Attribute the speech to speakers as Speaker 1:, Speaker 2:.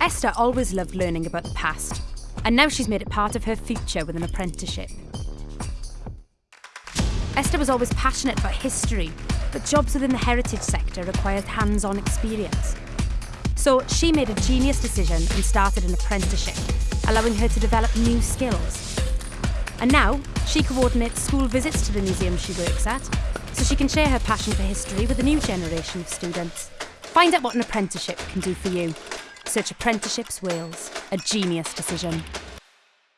Speaker 1: Esther always loved learning about the past, and now she's made it part of her future with an apprenticeship. Esther was always passionate about history, but jobs within the heritage sector required hands on experience. So she made a genius decision and started an apprenticeship, allowing her to develop new skills. And now she coordinates school visits to the museum she works at, so she can share her passion for history with a new generation of students. Find out what an apprenticeship can do for you. Search Apprenticeships Wales, a genius decision.